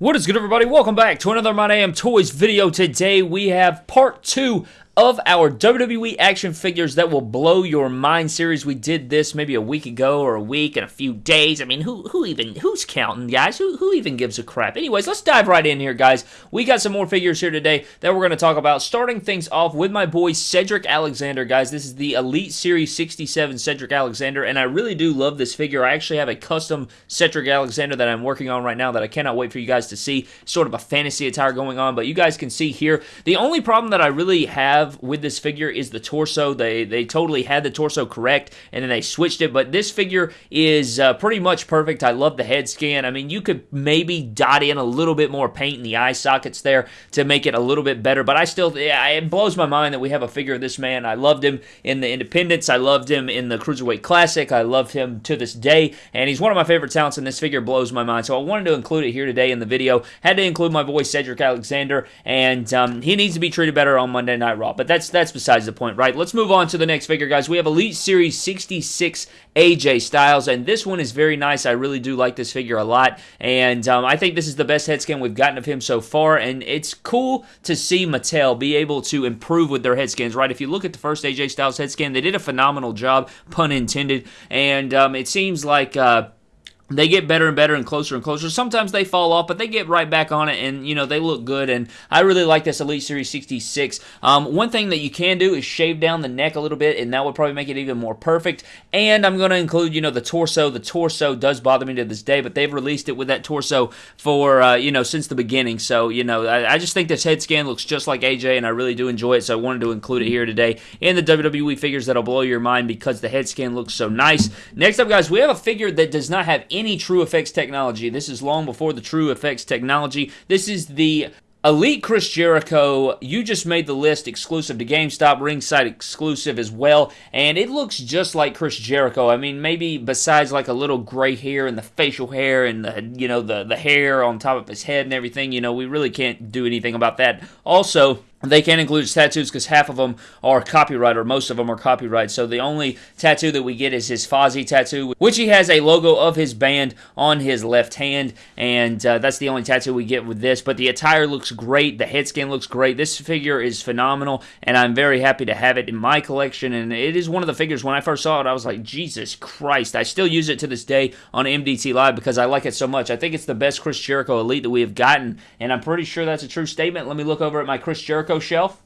What is good everybody? Welcome back to another My Damn Toys video. Today we have part 2 of our WWE action figures that will blow your mind series. We did this maybe a week ago or a week and a few days. I mean, who who even who's counting, guys? Who who even gives a crap? Anyways, let's dive right in here, guys. We got some more figures here today that we're going to talk about. Starting things off with my boy Cedric Alexander, guys. This is the Elite Series 67 Cedric Alexander, and I really do love this figure. I actually have a custom Cedric Alexander that I'm working on right now that I cannot wait for you guys to see. Sort of a fantasy attire going on, but you guys can see here. The only problem that I really have have with this figure is the torso. They they totally had the torso correct, and then they switched it. But this figure is uh, pretty much perfect. I love the head scan. I mean, you could maybe dot in a little bit more paint in the eye sockets there to make it a little bit better. But I still, it blows my mind that we have a figure of this man. I loved him in the Independence. I loved him in the Cruiserweight Classic. I love him to this day, and he's one of my favorite talents. And this figure blows my mind. So I wanted to include it here today in the video. Had to include my boy Cedric Alexander, and um, he needs to be treated better on Monday Night Raw. But that's that's besides the point, right? Let's move on to the next figure, guys. We have Elite Series 66 AJ Styles, and this one is very nice. I really do like this figure a lot, and um, I think this is the best head scan we've gotten of him so far, and it's cool to see Mattel be able to improve with their head scans, right? If you look at the first AJ Styles head scan, they did a phenomenal job, pun intended, and um, it seems like... Uh, they get better and better and closer and closer. Sometimes they fall off, but they get right back on it, and you know they look good. And I really like this Elite Series 66. Um, one thing that you can do is shave down the neck a little bit, and that would probably make it even more perfect. And I'm going to include, you know, the torso. The torso does bother me to this day, but they've released it with that torso for uh, you know since the beginning. So you know, I, I just think this head scan looks just like AJ, and I really do enjoy it. So I wanted to include it here today in the WWE figures that'll blow your mind because the head scan looks so nice. Next up, guys, we have a figure that does not have any any TrueFX technology. This is long before the TrueFX technology. This is the Elite Chris Jericho, you just made the list exclusive to GameStop, ringside exclusive as well, and it looks just like Chris Jericho. I mean, maybe besides like a little gray hair and the facial hair and the you know the the hair on top of his head and everything, you know, we really can't do anything about that. Also, they can't include tattoos because half of them are copyright, or most of them are copyright. So the only tattoo that we get is his Fozzy tattoo, which he has a logo of his band on his left hand, and uh, that's the only tattoo we get with this. But the attire looks great, the head scan looks great. This figure is phenomenal, and I'm very happy to have it in my collection. And it is one of the figures when I first saw it, I was like, Jesus Christ! I still use it to this day on MDT Live because I like it so much. I think it's the best Chris Jericho Elite that we have gotten, and I'm pretty sure that's a true statement. Let me look over at my Chris Jericho shelf.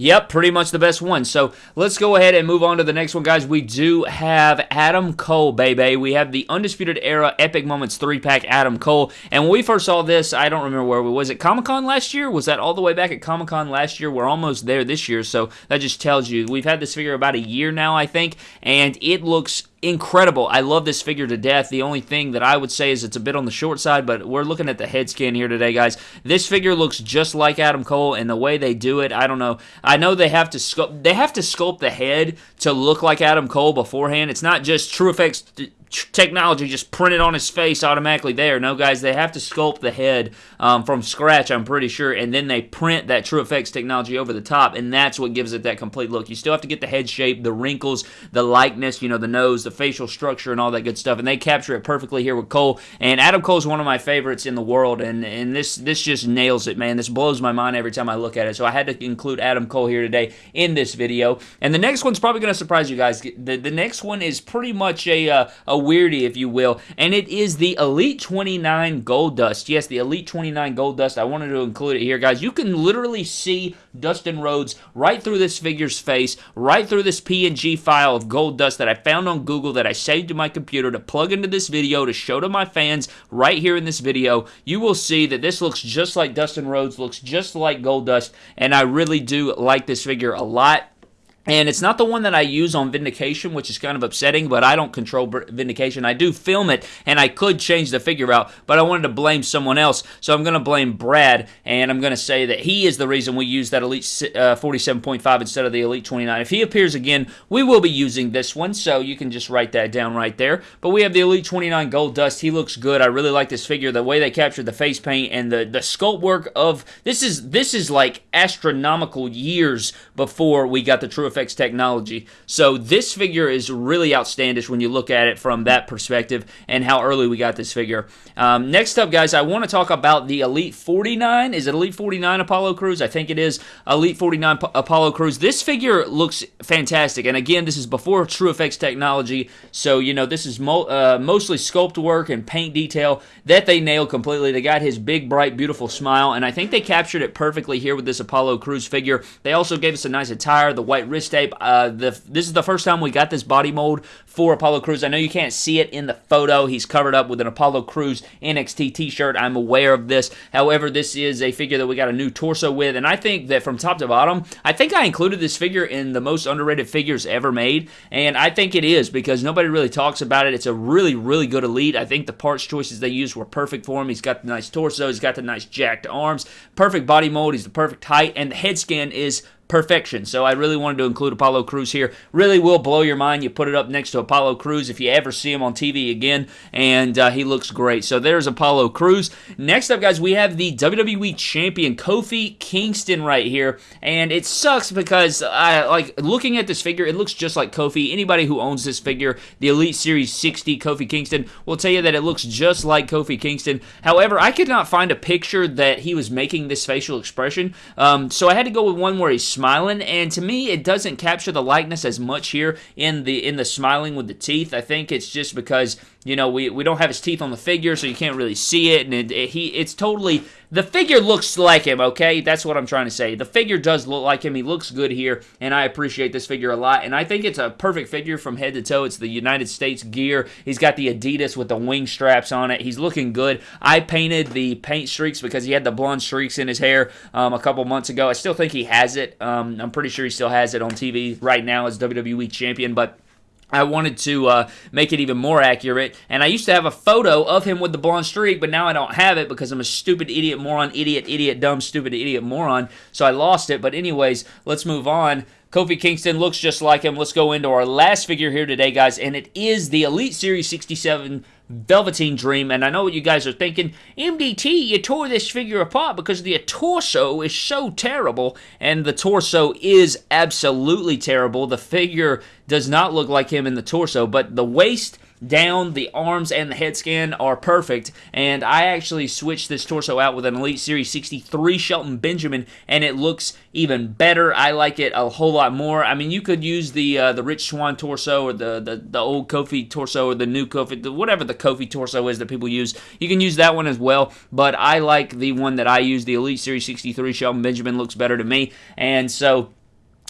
Yep, pretty much the best one. So let's go ahead and move on to the next one, guys. We do have Adam Cole, baby. We have the Undisputed Era Epic Moments 3-pack Adam Cole. And when we first saw this, I don't remember where we was. it Comic-Con last year? Was that all the way back at Comic-Con last year? We're almost there this year, so that just tells you. We've had this figure about a year now, I think, and it looks incredible. I love this figure to death. The only thing that I would say is it's a bit on the short side, but we're looking at the head scan here today, guys. This figure looks just like Adam Cole, and the way they do it, I don't know. I know they have to sculpt, they have to sculpt the head to look like Adam Cole beforehand. It's not just TrueFX technology just printed on his face automatically there. No, guys, they have to sculpt the head um, from scratch, I'm pretty sure, and then they print that TrueFX technology over the top, and that's what gives it that complete look. You still have to get the head shape, the wrinkles, the likeness, you know, the nose, the facial structure, and all that good stuff, and they capture it perfectly here with Cole. And Adam Cole is one of my favorites in the world, and, and this, this just nails it, man. This blows my mind every time I look at it, so I had to include Adam Cole here today in this video. And the next one's probably going to surprise you guys. The, the next one is pretty much a, uh, a weirdie, if you will, and it is the Elite 29 Gold Dust. Yes, the Elite 29 Gold Dust. I wanted to include it here, guys. You can literally see Dustin Rhodes right through this figure's face, right through this PNG file of gold dust that I found on Google that I saved to my computer to plug into this video to show to my fans right here in this video. You will see that this looks just like Dustin Rhodes, looks just like gold dust, and I really do like this figure a lot. And it's not the one that I use on Vindication, which is kind of upsetting, but I don't control Vindication. I do film it, and I could change the figure out, but I wanted to blame someone else, so I'm going to blame Brad, and I'm going to say that he is the reason we use that Elite uh, 47.5 instead of the Elite 29. If he appears again, we will be using this one, so you can just write that down right there. But we have the Elite 29 Gold Dust. He looks good. I really like this figure. The way they captured the face paint and the, the sculpt work of... This is, this is like astronomical years before we got the True Technology. So this figure is really outstanding when you look at it from that perspective and how early we got this figure. Um, next up, guys, I want to talk about the Elite 49. Is it Elite 49 Apollo Crews? I think it is Elite 49 P Apollo Crews. This figure looks fantastic. And again, this is before TrueFX technology. So, you know, this is mo uh, mostly sculpt work and paint detail that they nailed completely. They got his big, bright, beautiful smile. And I think they captured it perfectly here with this Apollo Crews figure. They also gave us a nice attire, the white wrist Uh, the, this is the first time we got this body mold for Apollo Crews. I know you can't see it in the photo. He's covered up with an Apollo Crews NXT t-shirt. I'm aware of this. However, this is a figure that we got a new torso with, and I think that from top to bottom, I think I included this figure in the most underrated figures ever made, and I think it is because nobody really talks about it. It's a really, really good elite. I think the parts choices they used were perfect for him. He's got the nice torso. He's got the nice jacked arms. Perfect body mold. He's the perfect height, and the head scan is perfection. So I really wanted to include Apollo Crews here. Really will blow your mind. You put it up next to Apollo Crews if you ever see him on TV again, and uh, he looks great. So there's Apollo Crews. Next up, guys, we have the WWE Champion Kofi Kingston right here, and it sucks because I like looking at this figure. It looks just like Kofi. Anybody who owns this figure, the Elite Series 60 Kofi Kingston, will tell you that it looks just like Kofi Kingston. However, I could not find a picture that he was making this facial expression, um, so I had to go with one where he's smiling, and to me, it doesn't capture the likeness as much here in the in the smiling with the teeth. I think it's just because you know we, we don't have his teeth on the figure, so you can't really see it, and it, it, he it's totally the figure looks like him, okay? That's what I'm trying to say. The figure does look like him. He looks good here, and I appreciate this figure a lot. And I think it's a perfect figure from head to toe. It's the United States gear. He's got the Adidas with the wing straps on it. He's looking good. I painted the paint streaks because he had the blonde streaks in his hair um, a couple months ago. I still think he has it. Um, I'm pretty sure he still has it on TV right now as WWE Champion, but I wanted to uh, make it even more accurate, and I used to have a photo of him with the blonde streak, but now I don't have it because I'm a stupid idiot moron, idiot, idiot, dumb, stupid, idiot, moron, so I lost it. But anyways, let's move on. Kofi Kingston looks just like him. Let's go into our last figure here today, guys, and it is the Elite Series 67 Velveteen Dream. And I know what you guys are thinking. MDT, you tore this figure apart because the torso is so terrible. And the torso is absolutely terrible. The figure does not look like him in the torso, but the waist down, the arms, and the head scan are perfect. And I actually switched this torso out with an Elite Series 63 Shelton Benjamin, and it looks even better. I like it a whole lot more. I mean, you could use the uh, the Rich Swann torso or the, the, the old Kofi torso or the new Kofi, the, whatever the Kofi torso is that people use. You can use that one as well, but I like the one that I use, the Elite Series 63 Shelton Benjamin looks better to me. And so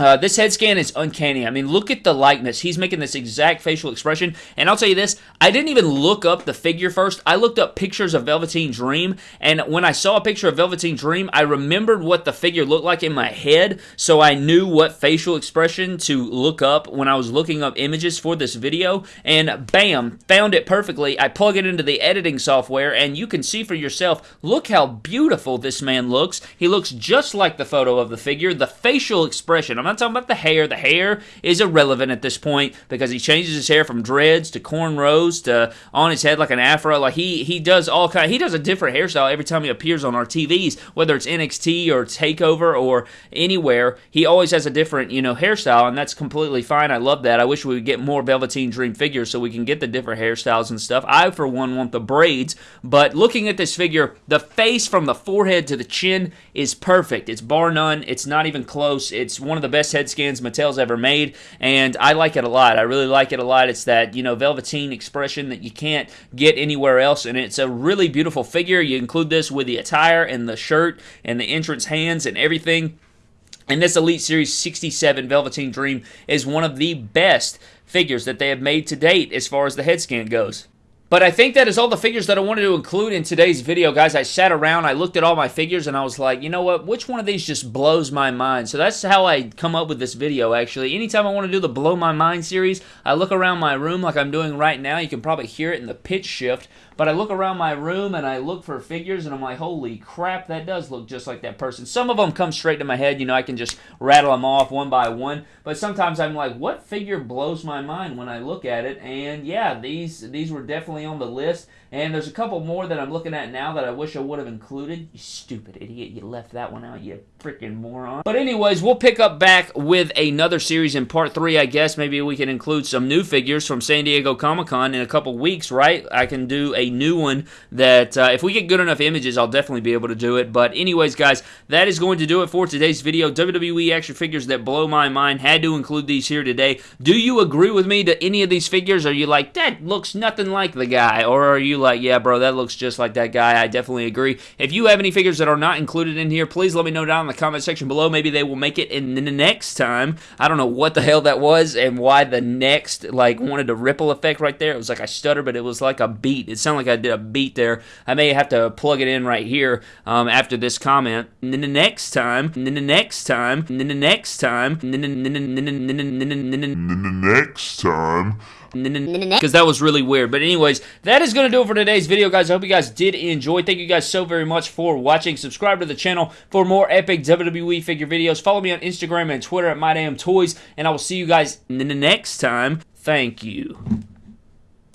uh, this head scan is uncanny. I mean, look at the likeness. He's making this exact facial expression. And I'll tell you this, I didn't even look up the figure first. I looked up pictures of Velveteen Dream. And when I saw a picture of Velveteen Dream, I remembered what the figure looked like in my head. So I knew what facial expression to look up when I was looking up images for this video. And bam, found it perfectly. I plug it into the editing software, and you can see for yourself, look how beautiful this man looks. He looks just like the photo of the figure. The facial expression, I'm not talking about the hair. The hair is irrelevant at this point because he changes his hair from dreads to cornrows to on his head like an afro. Like he he does all kind. He does a different hairstyle every time he appears on our TVs, whether it's NXT or Takeover or anywhere. He always has a different you know hairstyle, and that's completely fine. I love that. I wish we would get more Velveteen Dream figures so we can get the different hairstyles and stuff. I for one want the braids, but looking at this figure, the face from the forehead to the chin is perfect. It's bar none. It's not even close. It's one of the best head scans Mattel's ever made, and I like it a lot. I really like it a lot. It's that, you know, velveteen expression that you can't get anywhere else, and it's a really beautiful figure. You include this with the attire and the shirt and the entrance hands and everything. And this Elite Series 67 Velveteen Dream is one of the best figures that they have made to date as far as the head scan goes. But I think that is all the figures that I wanted to include in today's video, guys. I sat around, I looked at all my figures, and I was like, you know what? Which one of these just blows my mind? So that's how I come up with this video, actually. Anytime I want to do the Blow My Mind series, I look around my room like I'm doing right now. You can probably hear it in the pitch shift. But I look around my room and I look for figures and I'm like, holy crap, that does look just like that person. Some of them come straight to my head. You know, I can just rattle them off one by one. But sometimes I'm like, what figure blows my mind when I look at it? And yeah, these these were definitely on the list. And there's a couple more that I'm looking at now that I wish I would have included. You stupid idiot. You left that one out, you freaking moron. But anyways, we'll pick up back with another series in part three, I guess. Maybe we can include some new figures from San Diego Comic-Con in a couple weeks, right? I can do a new one that, uh, if we get good enough images, I'll definitely be able to do it. But anyways, guys, that is going to do it for today's video. WWE action figures that blow my mind. Had to include these here today. Do you agree with me to any of these figures? Are you like, that looks nothing like the guy? Or are you like, yeah, bro, that looks just like that guy. I definitely agree. If you have any figures that are not included in here, please let me know down in the comment section below. Maybe they will make it in the next time. I don't know what the hell that was and why the next, like, wanted a ripple effect right there. It was like I stutter, but it was like a beat. It sounded like I did a beat there. I may have to plug it in right here um, after this comment. And then the next time, and then the next time, and then the next time, and then the next time, because that was really weird. But anyways, that is going to do it for today's video, guys. I hope you guys did enjoy. Thank you guys so very much for watching. Subscribe to the channel for more epic WWE figure videos. Follow me on Instagram and Twitter at MyDamnToys, and I will see you guys in the next time. Thank you.